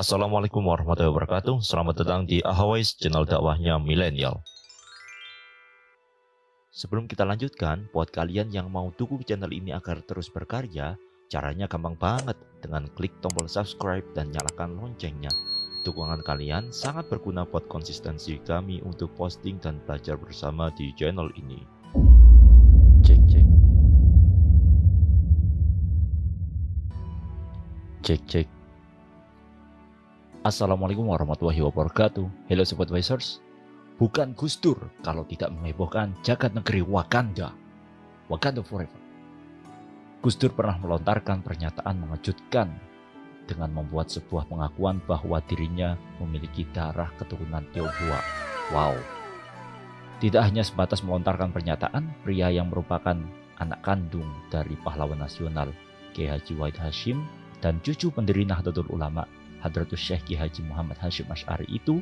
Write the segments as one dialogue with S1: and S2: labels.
S1: Assalamualaikum warahmatullahi wabarakatuh. Selamat datang di Ahawais, channel dakwahnya milenial. Sebelum kita lanjutkan, buat kalian yang mau dukung channel ini agar terus berkarya, caranya gampang banget dengan klik tombol subscribe dan nyalakan loncengnya. Dukungan kalian sangat berguna buat konsistensi kami untuk posting dan belajar bersama di channel ini. Cek cek. Cek cek. Assalamualaikum warahmatullahi wabarakatuh. Hello Sobat Wisers. Bukan Gus Dur kalau tidak menghebohkan jagat negeri Wakanda. Wakanda Forever. Gus Dur pernah melontarkan pernyataan mengejutkan dengan membuat sebuah pengakuan bahwa dirinya memiliki darah keturunan Tionghoa. Wow. Tidak hanya sebatas melontarkan pernyataan, pria yang merupakan anak kandung dari pahlawan nasional Kiai Haji Wahid Hashim dan cucu pendiri Nahdlatul Ulama Hadratus Syekh Ki Haji Muhammad Hashim Ash'ari itu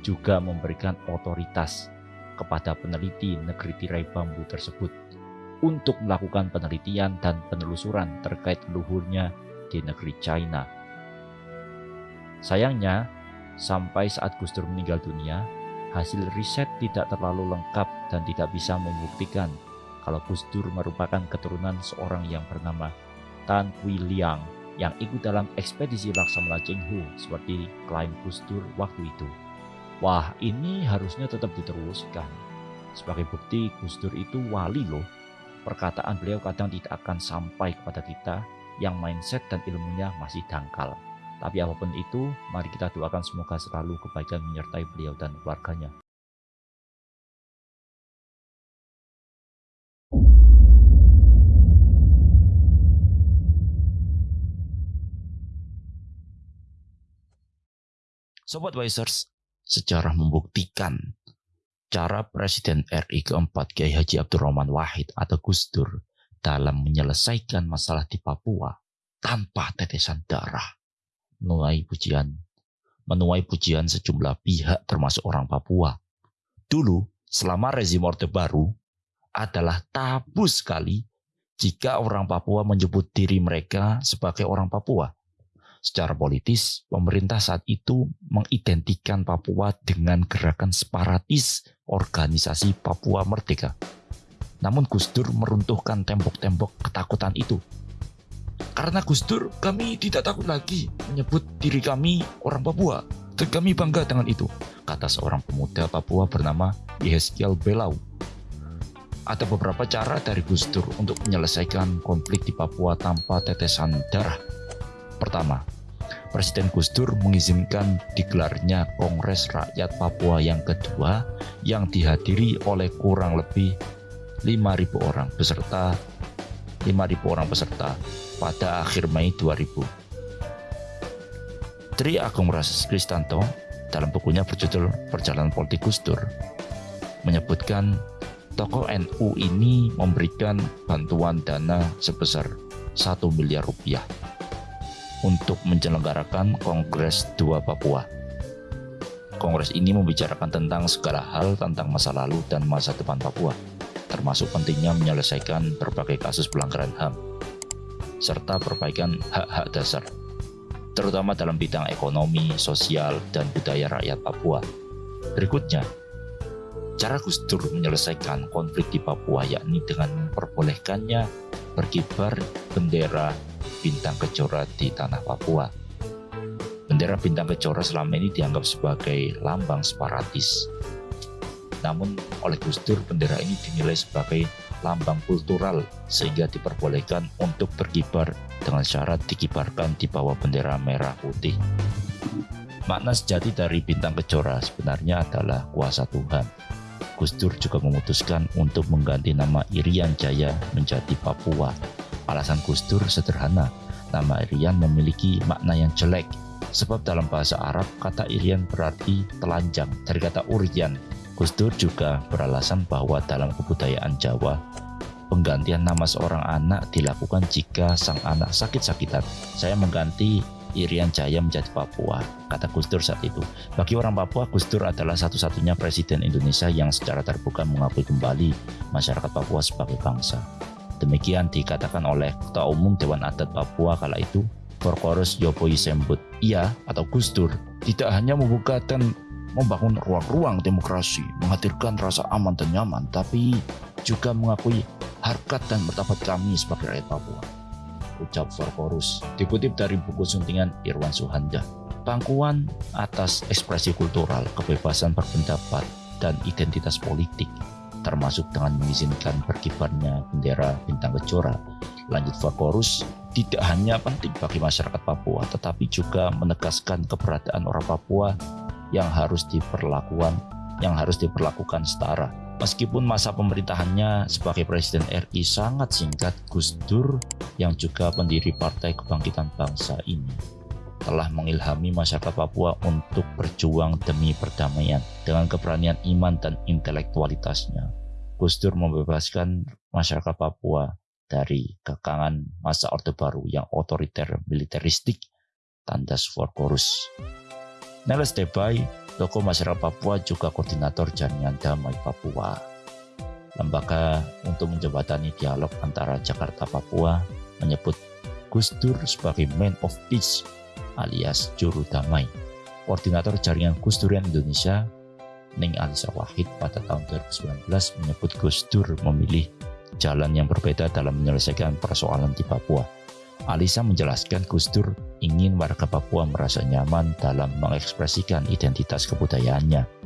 S1: juga memberikan otoritas kepada peneliti negeri tirai bambu tersebut untuk melakukan penelitian dan penelusuran terkait leluhurnya di negeri China. Sayangnya, sampai saat Gus Dur meninggal dunia, hasil riset tidak terlalu lengkap dan tidak bisa membuktikan kalau Gus Dur merupakan keturunan seorang yang bernama Tan Kui Liang yang ikut dalam ekspedisi Laksamana Chenghu seperti klaim Gus Dur waktu itu. Wah, ini harusnya tetap diteruskan. Sebagai bukti Gus Dur itu wali loh. Perkataan beliau kadang tidak akan sampai kepada kita yang mindset dan ilmunya masih dangkal. Tapi apa pun itu, mari kita doakan semoga selalu kebaikan menyertai beliau dan keluarganya. Sobat Wisers, sejarah membuktikan cara Presiden RI keempat Kiai Haji Abdurrahman Wahid atau Gus Dur dalam menyelesaikan masalah di Papua tanpa tetesan darah menuai pujian menuai pujian sejumlah pihak termasuk orang Papua. Dulu, selama rezim Orde Baru, adalah tabu sekali jika orang Papua menyebut diri mereka sebagai orang Papua. Secara politis, pemerintah saat itu mengidentikan Papua dengan gerakan separatis organisasi Papua Merdeka. Namun Gus Dur meruntuhkan tembok-tembok ketakutan itu. Karena Gus Dur, kami tidak takut lagi menyebut diri kami orang Papua. Dan kami bangga dengan itu, kata seorang pemuda Papua bernama Yeskiel Belau. Ada beberapa cara dari Gus Dur untuk menyelesaikan konflik di Papua tanpa tetesan darah Pertama, Presiden Gus Dur mengizinkan digelarnya Kongres Rakyat Papua yang kedua yang dihadiri oleh kurang lebih 5.000 orang peserta 5.000 orang peserta pada akhir Mei 2000. Tri Agung Rasis Kristanto dalam bukunya berjudul Perjalanan Politik Gus Dur menyebutkan tokoh NU ini memberikan bantuan dana sebesar 1 miliar rupiah untuk menyelenggarakan Kongres 2 Papua. Kongres ini membicarakan tentang segala hal tentang masa lalu dan masa depan Papua, termasuk pentingnya menyelesaikan berbagai kasus pelanggaran HAM, serta perbaikan hak-hak dasar, terutama dalam bidang ekonomi, sosial, dan budaya rakyat Papua. Berikutnya, cara Gus Dur menyelesaikan konflik di Papua yakni dengan memperbolehkannya berkibar bendera bintang kejora di tanah Papua. Bendera bintang kejora selama ini dianggap sebagai lambang separatis. Namun oleh Gus Dur bendera ini dinilai sebagai lambang kultural sehingga diperbolehkan untuk berkibar dengan syarat dikibarkan di bawah bendera merah putih. Makna sejati dari bintang kejora sebenarnya adalah kuasa Tuhan. Gus Dur juga memutuskan untuk mengganti nama Irian Jaya menjadi Papua Alasan Gus Dur sederhana, nama Irian memiliki makna yang jelek, sebab dalam bahasa Arab kata Irian berarti telanjang dari kata Urian. Gus Dur juga beralasan bahwa dalam kebudayaan Jawa, penggantian nama seorang anak dilakukan jika sang anak sakit-sakitan. Saya mengganti Irian Jaya menjadi Papua, kata Gus Dur saat itu. Bagi orang Papua, Gus Dur adalah satu-satunya presiden Indonesia yang secara terbuka mengakui kembali masyarakat Papua sebagai bangsa. Demikian dikatakan oleh Ketua Umum Dewan Adat Papua kala itu, Forkorus Yopoi Sembut. Ia atau Gus Dur tidak hanya membuka dan membangun ruang-ruang demokrasi, menghadirkan rasa aman dan nyaman, tapi juga mengakui harkat dan martabat kami sebagai rakyat Papua. Ucap Forkorus dikutip dari buku suntingan Irwan Suhanda. Pangkuan atas ekspresi kultural, kebebasan berpendapat, dan identitas politik termasuk dengan mengizinkan berkibarnya bendera bintang kejora. Lanjut Vakorus, tidak hanya penting bagi masyarakat Papua, tetapi juga menegaskan keberadaan orang Papua yang harus diperlakukan yang harus diperlakukan setara. Meskipun masa pemerintahannya sebagai Presiden RI sangat singkat, Gus Dur yang juga pendiri Partai Kebangkitan Bangsa ini telah mengilhami masyarakat Papua untuk berjuang demi perdamaian dengan keberanian iman dan intelektualitasnya. Gus Dur membebaskan masyarakat Papua dari kekangan masa Orde Baru yang otoriter militeristik tandas Forkorus. Neles Debay, tokoh masyarakat Papua juga koordinator jaringan damai Papua. Lembaga untuk menjembatani dialog antara Jakarta Papua menyebut Gus Dur sebagai man of peace alias juru damai. Koordinator jaringan Gus Durian Indonesia, Ning Alisa Wahid pada tahun 2019 menyebut Gus Dur memilih jalan yang berbeda dalam menyelesaikan persoalan di Papua. Alisa menjelaskan Gus Dur ingin warga Papua merasa nyaman dalam mengekspresikan identitas kebudayaannya.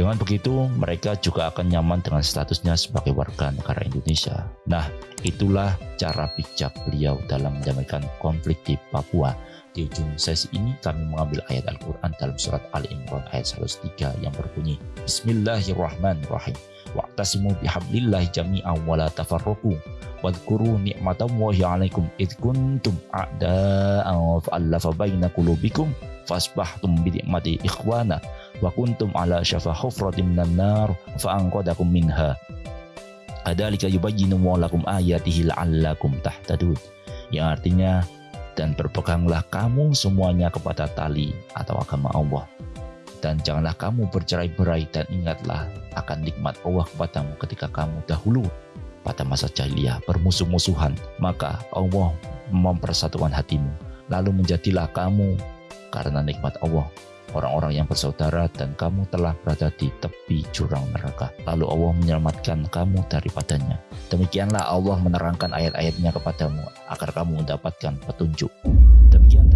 S1: Dengan begitu, mereka juga akan nyaman dengan statusnya sebagai warga negara Indonesia. Nah, itulah cara bijak beliau dalam mendamaikan konflik di Papua. Di ujung sesi ini kami mengambil ayat Al-Quran dalam surat Ali Imran ayat 103 yang berbunyi Bismillahirrahmanirrahim Wa'tasimu bihablillahi jami'an wa la tafarruku Wadkuru ni'matallahi alaikum id kuntum a'da'an fa'allafa baina qulubikum fasbahtum binikmati ikhwana wa kuntum ala syafa hufratin minan nar fa anqadakum minha. Adalika yubayyinu lakum ayatihi la'allakum tahtadun. Yang artinya dan berpeganglah kamu semuanya kepada tali atau agama Allah. Dan janganlah kamu bercerai-berai dan ingatlah akan nikmat Allah kepadamu ketika kamu dahulu pada masa jahiliyah bermusuh-musuhan. Maka Allah mempersatukan hatimu lalu menjadilah kamu karena nikmat Allah orang-orang yang bersaudara dan kamu telah berada di tepi jurang neraka. Lalu Allah menyelamatkan kamu daripadanya. Demikianlah Allah menerangkan ayat-ayatnya kepadamu agar kamu mendapatkan petunjuk. Demikian